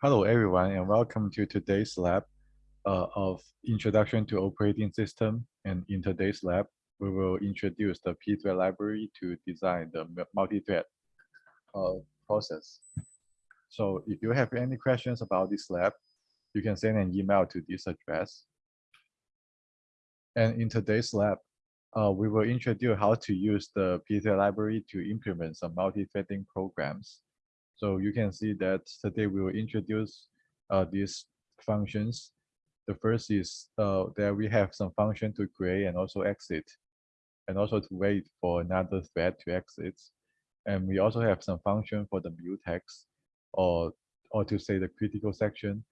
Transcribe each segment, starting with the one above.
Hello, everyone, and welcome to today's lab uh, of Introduction to Operating System. And in today's lab, we will introduce the pthread library to design the multi-thread uh, process. So if you have any questions about this lab, you can send an email to this address. And in today's lab, uh, we will introduce how to use the pthread library to implement some multi-threading programs. So you can see that today we will introduce uh, these functions. The first is uh, that we have some function to create and also exit, and also to wait for another thread to exit. And we also have some function for the mutex, or, or to say the critical section.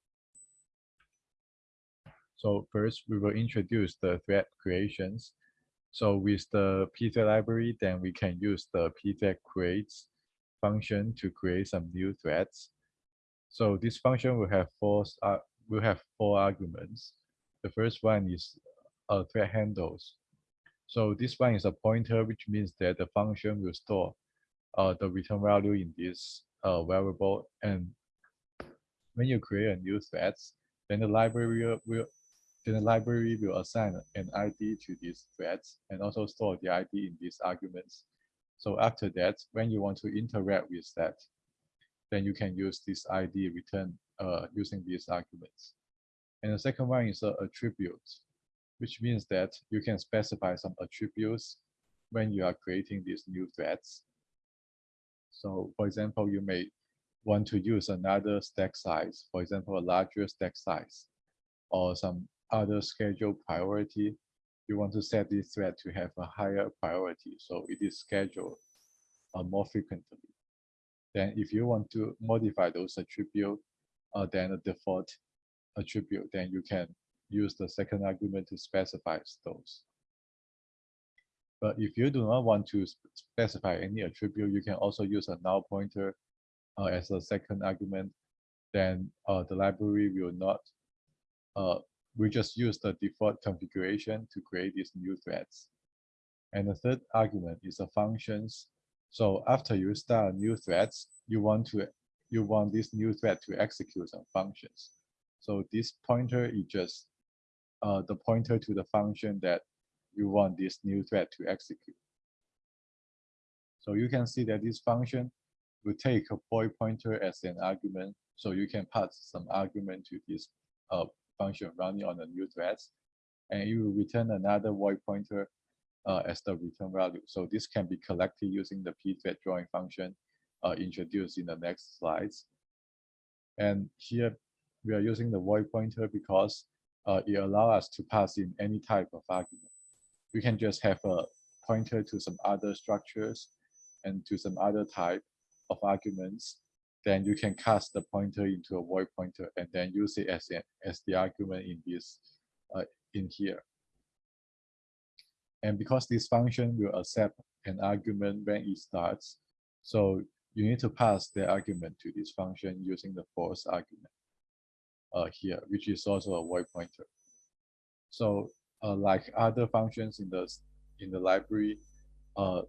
So first, we will introduce the thread creations. So with the pthread library, then we can use the pthread creates function to create some new threads. So this function will have four uh, will have four arguments. The first one is uh, thread handles. So this one is a pointer, which means that the function will store uh, the return value in this uh, variable. And when you create a new thread, then the library will then the library will assign an ID to these threads and also store the ID in these arguments. So after that, when you want to interact with that, then you can use this ID return uh, using these arguments. And the second one is a attribute, which means that you can specify some attributes when you are creating these new threads. So for example, you may want to use another stack size, for example, a larger stack size, or some other schedule priority you want to set this thread to have a higher priority, so it is scheduled uh, more frequently. Then if you want to modify those attributes, uh, then the default attribute, then you can use the second argument to specify those. But if you do not want to specify any attribute, you can also use a null pointer uh, as a second argument. Then uh, the library will not uh, we just use the default configuration to create these new threads. And the third argument is the functions. So after you start new threads, you want to you want this new thread to execute some functions. So this pointer is just uh, the pointer to the function that you want this new thread to execute. So you can see that this function will take a void pointer as an argument. So you can pass some argument to this uh, function running on the new threads, and you will return another void pointer uh, as the return value. So this can be collected using the pthread join function uh, introduced in the next slides. And here we are using the void pointer because uh, it allows us to pass in any type of argument. We can just have a pointer to some other structures and to some other type of arguments then you can cast the pointer into a void pointer and then use it as, a, as the argument in this uh, in here. And because this function will accept an argument when it starts, so you need to pass the argument to this function using the force argument uh, here, which is also a void pointer. So uh, like other functions in the in the library, uh,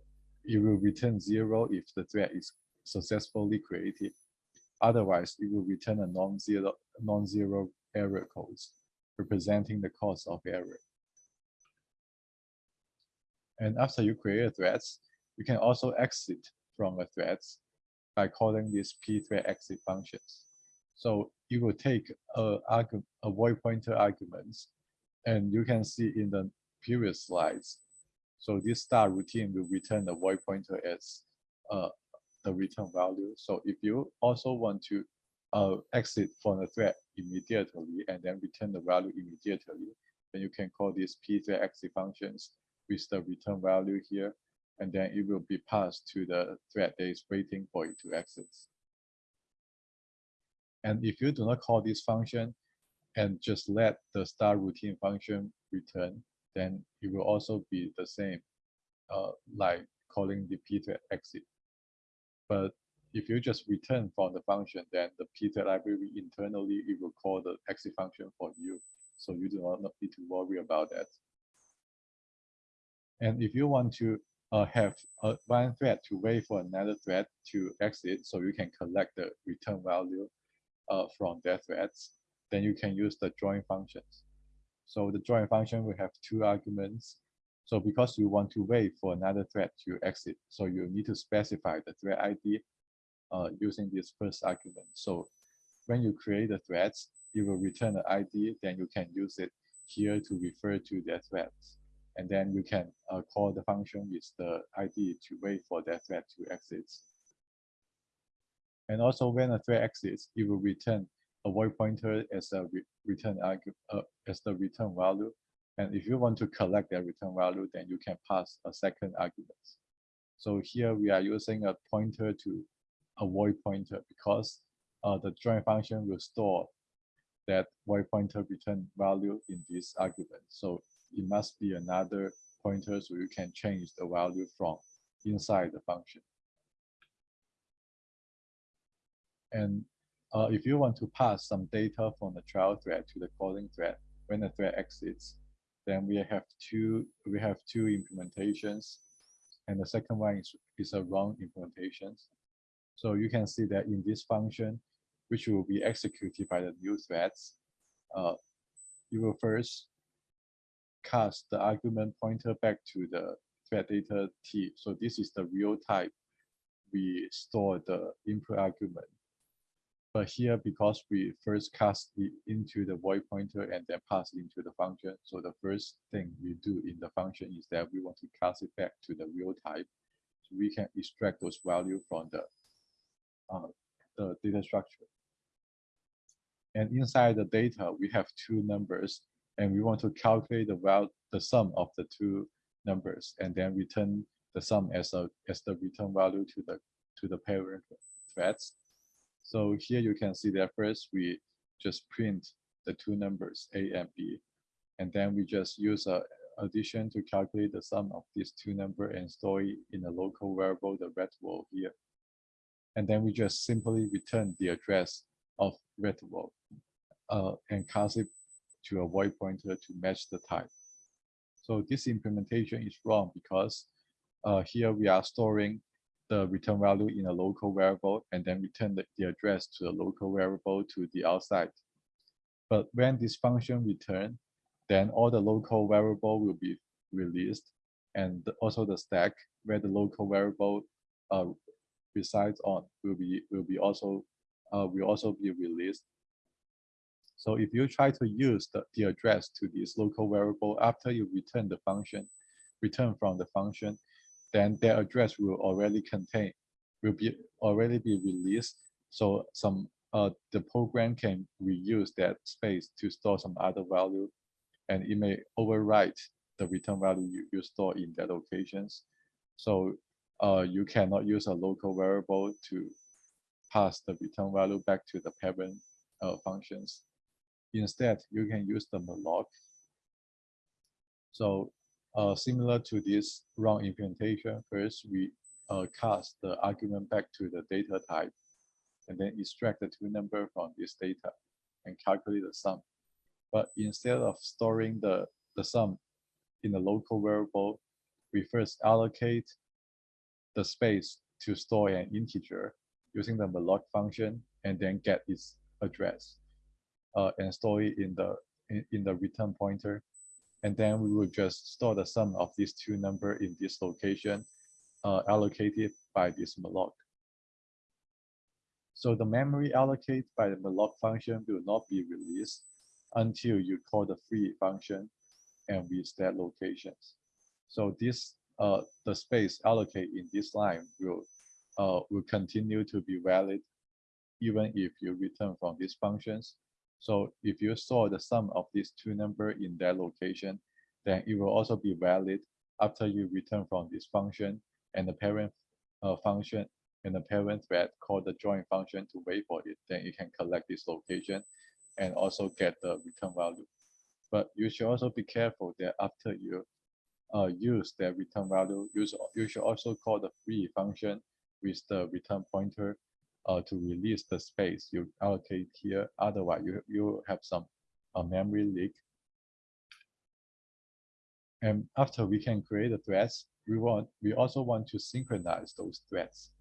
it will return zero if the thread is successfully created Otherwise, it will return a non-zero non-zero error codes representing the cause of error. And after you create a thread, you can also exit from a thread by calling these pthread exit functions. So you will take a, a void pointer arguments, and you can see in the previous slides. So this start routine will return the void pointer as uh, the return value. So if you also want to uh, exit from the thread immediately and then return the value immediately, then you can call these pthread exit functions with the return value here, and then it will be passed to the thread that is waiting for it to exit. And if you do not call this function and just let the start routine function return, then it will also be the same, uh, like calling the pthread exit but if you just return from the function, then the pthread library internally, it will call the exit function for you. So you do not need to worry about that. And if you want to uh, have one thread to wait for another thread to exit, so you can collect the return value, uh, from their threads, then you can use the join functions. So the join function will have two arguments. So because you want to wait for another thread to exit, so you need to specify the thread ID uh, using this first argument. So when you create the threads, it will return the ID, then you can use it here to refer to their threads. And then you can uh, call the function with the ID to wait for that thread to exit. And also when a thread exits, it will return a void pointer as a re return uh, as the return value. And if you want to collect that return value, then you can pass a second argument. So here we are using a pointer to a void pointer because uh, the join function will store that void pointer return value in this argument. So it must be another pointer so you can change the value from inside the function. And uh, if you want to pass some data from the child thread to the calling thread when the thread exits, then we have two we have two implementations, and the second one is, is a wrong implementation. So you can see that in this function, which will be executed by the new threads, uh, you will first cast the argument pointer back to the thread data t. So this is the real type we store the input argument. But here, because we first cast it into the void pointer and then pass it into the function, so the first thing we do in the function is that we want to cast it back to the real type. So we can extract those values from the, uh, the data structure. And inside the data, we have two numbers, and we want to calculate the value, the sum of the two numbers, and then return the sum as a as the return value to the to the parent threads. So here you can see that first we just print the two numbers A and B, and then we just use a addition to calculate the sum of these two numbers and store it in a local variable, the retval here. And then we just simply return the address of retval uh, and cast it to a void pointer to match the type. So this implementation is wrong because uh, here we are storing the return value in a local variable and then return the, the address to the local variable to the outside. But when this function return, then all the local variable will be released and also the stack where the local variable uh, resides on will be will be also uh, will also be released. So if you try to use the, the address to this local variable after you return the function, return from the function, then their address will already contain, will be already be released. So some uh, the program can reuse that space to store some other value, and it may overwrite the return value you, you store in that locations. So uh, you cannot use a local variable to pass the return value back to the parent uh, functions. Instead, you can use the malloc. So uh, similar to this wrong implementation, first we uh, cast the argument back to the data type and then extract the two number from this data and calculate the sum. But instead of storing the, the sum in a local variable, we first allocate the space to store an integer using the malloc function and then get its address uh, and store it in the in, in the return pointer and then we will just store the sum of these two number in this location uh, allocated by this malloc. So the memory allocated by the malloc function will not be released until you call the free function and reset locations. So this uh, the space allocated in this line will uh, will continue to be valid even if you return from these functions so if you store the sum of these two numbers in that location, then it will also be valid after you return from this function and the parent uh, function and the parent thread call the join function to wait for it. Then you can collect this location and also get the return value. But you should also be careful that after you uh, use that return value, you should also call the free function with the return pointer uh, to release the space you allocate here. Otherwise, you, you have some uh, memory leak. And after we can create the threads, we want we also want to synchronize those threads.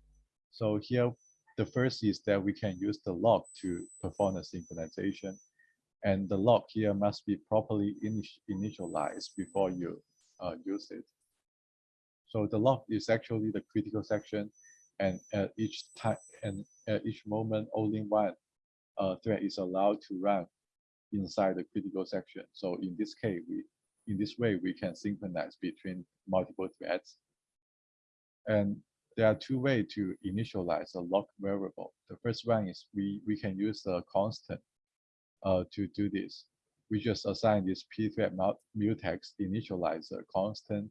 So here the first is that we can use the lock to perform the synchronization. And the lock here must be properly initialized before you uh, use it. So the lock is actually the critical section and at each time and at each moment only one uh, thread is allowed to run inside the critical section. So in this case, we in this way we can synchronize between multiple threads. And there are two ways to initialize a lock variable. The first one is we we can use a constant uh, to do this. We just assign this p pthread mutex initializer constant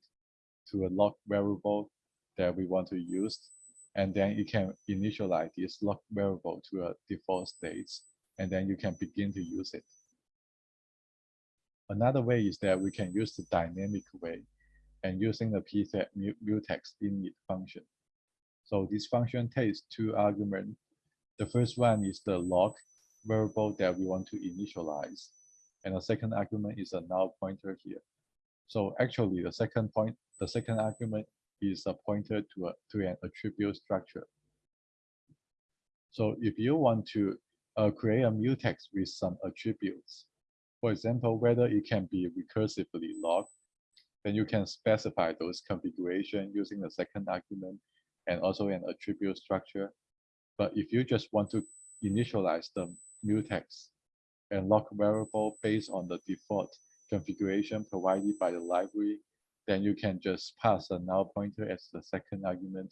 to a lock variable that we want to use and then you can initialize this lock variable to a default state, and then you can begin to use it. Another way is that we can use the dynamic way and using the pthread mutex init function. So this function takes two arguments. The first one is the lock variable that we want to initialize. And the second argument is a null pointer here. So actually the second point, the second argument is a pointer to, a, to an attribute structure. So if you want to uh, create a mutex with some attributes, for example, whether it can be recursively locked, then you can specify those configuration using the second argument and also an attribute structure. But if you just want to initialize the mutex and lock variable based on the default configuration provided by the library, then you can just pass a null pointer as the second argument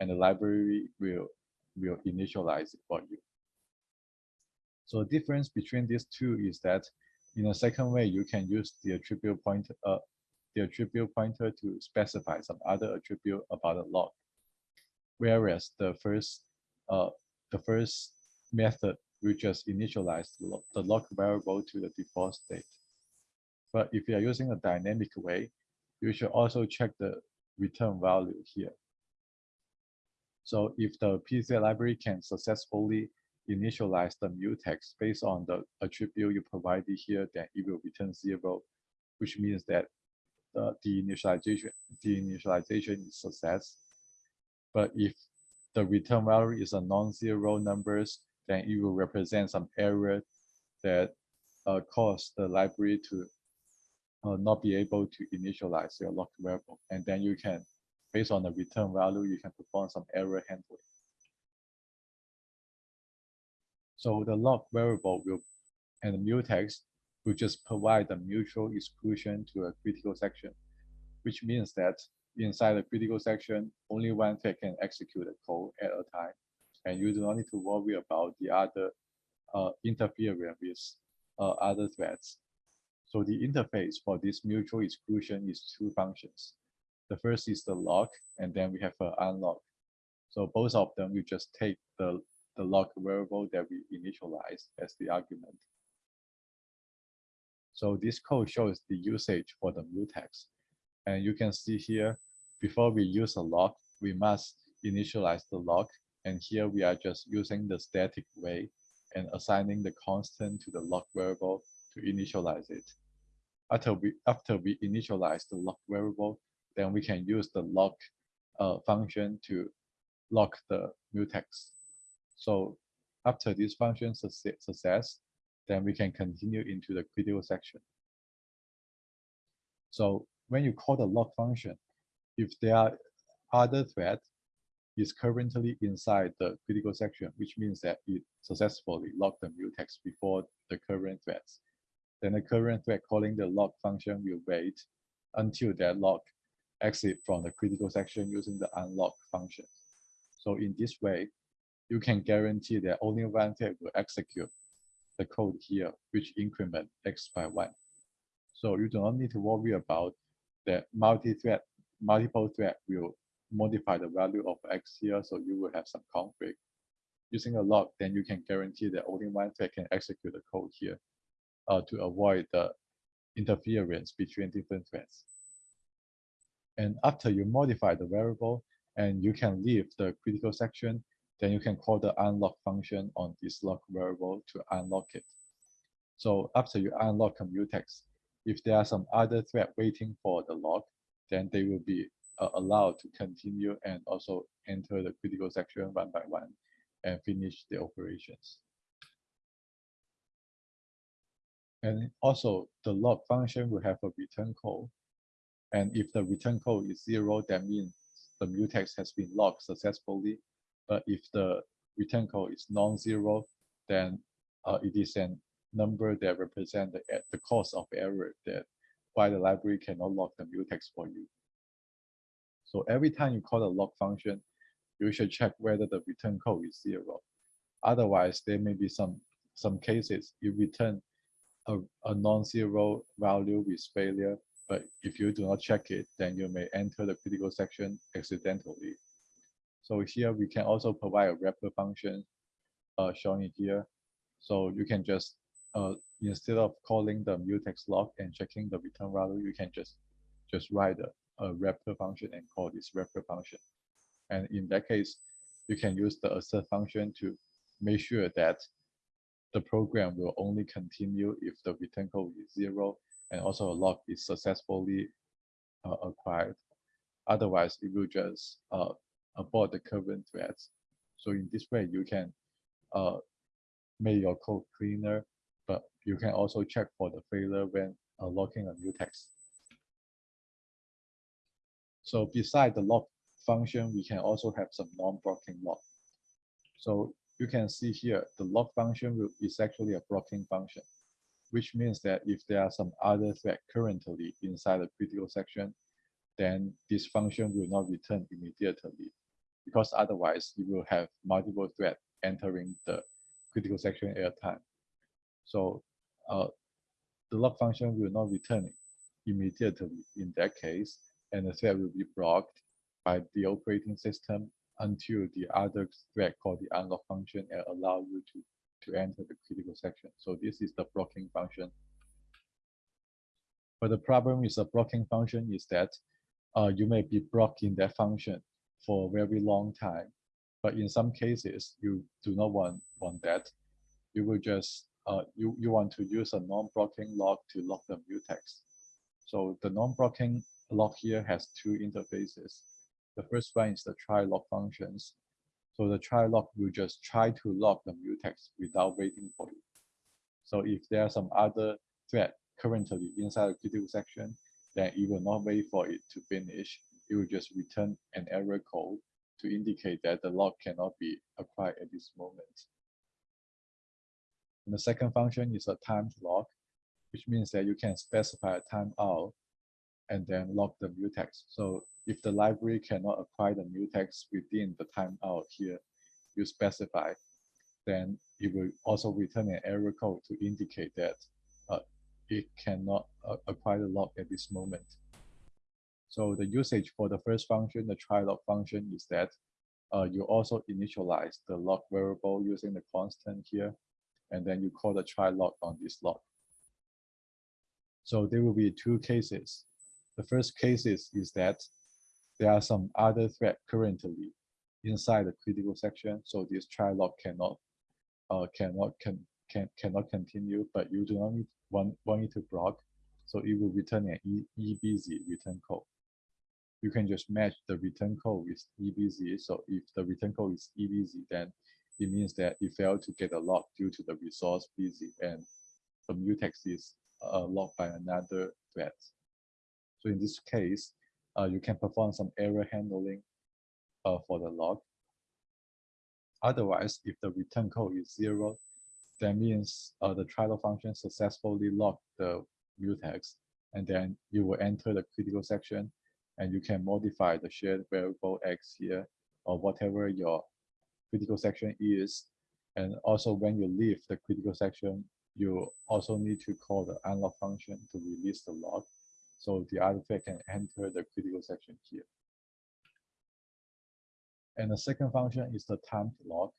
and the library will, will initialize it for you. So the difference between these two is that in a second way, you can use the attribute pointer, uh, the attribute pointer to specify some other attribute about a lock. Whereas the first, uh, the first method will just initialize the lock variable to the default state. But if you are using a dynamic way, you should also check the return value here. So if the pthread library can successfully initialize the mutex based on the attribute you provided here, then it will return zero, which means that the, the initialization the initialization is success. But if the return value is a non-zero numbers, then it will represent some error that uh, cause the library to uh, not be able to initialize your locked variable. And then you can, based on the return value, you can perform some error handling. So the lock variable will and the mutex will just provide the mutual exclusion to a critical section, which means that inside the critical section, only one thread can execute the code at a time. And you do not need to worry about the other uh, interfering with uh, other threads. So the interface for this mutual exclusion is two functions. The first is the lock, and then we have an unlock. So both of them, we just take the, the lock variable that we initialize as the argument. So this code shows the usage for the mutex. And you can see here, before we use a lock, we must initialize the lock. And here we are just using the static way and assigning the constant to the lock variable initialize it. After we, after we initialize the lock variable, then we can use the lock uh, function to lock the mutex. So after this function success, then we can continue into the critical section. So when you call the lock function, if there are other thread is currently inside the critical section, which means that it successfully locked the mutex before the current threads then the current thread calling the lock function will wait until that lock exit from the critical section using the unlock function. So in this way, you can guarantee that only one thread will execute the code here, which increment x by one. So you do not need to worry about that multi-thread, multiple thread will modify the value of x here, so you will have some conflict. Using a lock, then you can guarantee that only one thread can execute the code here uh, to avoid the interference between different threads. And after you modify the variable and you can leave the critical section, then you can call the unlock function on this lock variable to unlock it. So after you unlock a mutex, if there are some other thread waiting for the lock, then they will be uh, allowed to continue and also enter the critical section one by one. and finish the operations. And also the log function will have a return code. And if the return code is zero, that means the mutex has been logged successfully. But if the return code is non-zero, then uh, it is a number that represents the, the cause of error that why the library cannot log the mutex for you. So every time you call the log function, you should check whether the return code is zero. Otherwise, there may be some some cases you return a, a non-zero value with failure, but if you do not check it, then you may enter the critical section accidentally. So here we can also provide a wrapper function uh, shown here. So you can just, uh, instead of calling the mutex log and checking the return value, you can just, just write a, a wrapper function and call this wrapper function. And in that case, you can use the assert function to make sure that the program will only continue if the return code is zero and also a log is successfully uh, acquired. Otherwise, it will just uh, abort the current threads. So in this way, you can uh, make your code cleaner, but you can also check for the failure when uh, logging a mutex. So beside the log function, we can also have some non-blocking log. So you can see here, the log function is actually a blocking function, which means that if there are some other thread currently inside the critical section, then this function will not return immediately because otherwise you will have multiple threads entering the critical section at a time. So uh, the log function will not return immediately in that case, and the thread will be blocked by the operating system until the other thread called the unlock function and allow you to, to enter the critical section. So this is the blocking function. But the problem with the blocking function is that uh, you may be blocking that function for a very long time. But in some cases, you do not want, want that. You will just, uh, you, you want to use a non-blocking lock to lock the mutex. So the non-blocking lock here has two interfaces. The first one is the try log functions. So the try log will just try to lock the mutex without waiting for you. So if there are some other thread currently inside the critical section, then it will not wait for it to finish it will just return an error code to indicate that the log cannot be acquired at this moment. And the second function is a timed log, which means that you can specify a timeout and then log the mutex. So if the library cannot acquire the mutex within the timeout here, you specify, then it will also return an error code to indicate that uh, it cannot uh, acquire the log at this moment. So the usage for the first function, the try log function, is that uh, you also initialize the log variable using the constant here, and then you call the try log on this log. So there will be two cases. The first case is, is that there are some other thread currently inside the critical section, so this try log cannot uh, cannot can, can cannot continue, but you do not need want, want it to block, so it will return an e, EBUSY return code you can just match the return code with EBUSY. So if the return code is EBUSY, then it means that it failed to get a lock due to the resource busy and the mutex is uh, locked by another thread. So in this case, uh, you can perform some error handling uh, for the log. Otherwise, if the return code is zero, that means uh, the log function successfully locked the mutex, and then you will enter the critical section and you can modify the shared variable x here or whatever your critical section is. And also when you leave the critical section, you also need to call the unlock function to release the log. So the artifact can enter the critical section here. And the second function is the time log.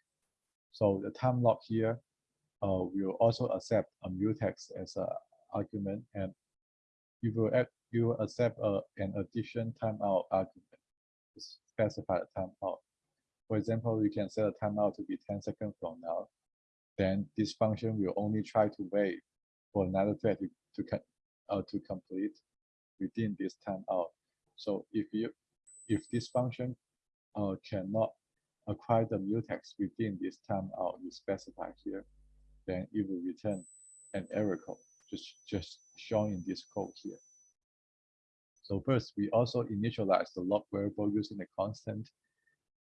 So the time log here uh, will also accept a mutex as an argument and you will add you will accept a, an addition timeout argument to specify a timeout. For example, you can set a timeout to be 10 seconds from now. Then this function will only try to wait for another thread to, to, uh, to complete within this timeout. So if you if this function uh, cannot acquire the mutex within this timeout you specify here, then it will return an error code, just, just shown in this code here. So first, we also initialize the log variable using a constant.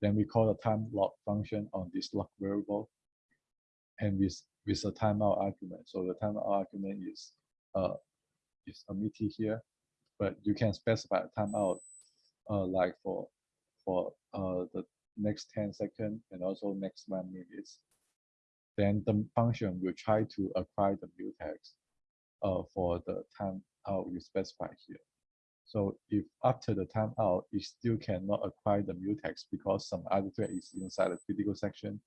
Then we call the time log function on this log variable and with, with a timeout argument. So the timeout argument is, uh, is omitted here, but you can specify a timeout uh, like for, for uh, the next 10 seconds and also next one minutes. Then the function will try to acquire the mutex uh, for the timeout you specify here. So if after the timeout, it still cannot acquire the mutex because some other thread is inside the critical section,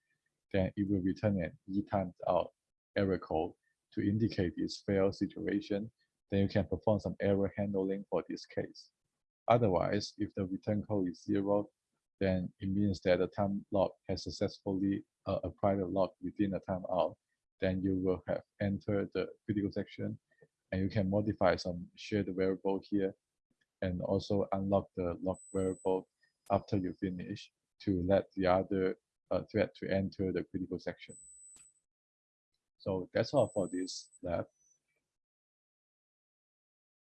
then it will return an e out error code to indicate this failed situation. Then you can perform some error handling for this case. Otherwise, if the return code is zero, then it means that the time lock has successfully uh, acquired the lock within the timeout. Then you will have entered the critical section and you can modify some shared variable here and also unlock the lock variable after you finish to let the other uh, thread to enter the critical section. So that's all for this lab.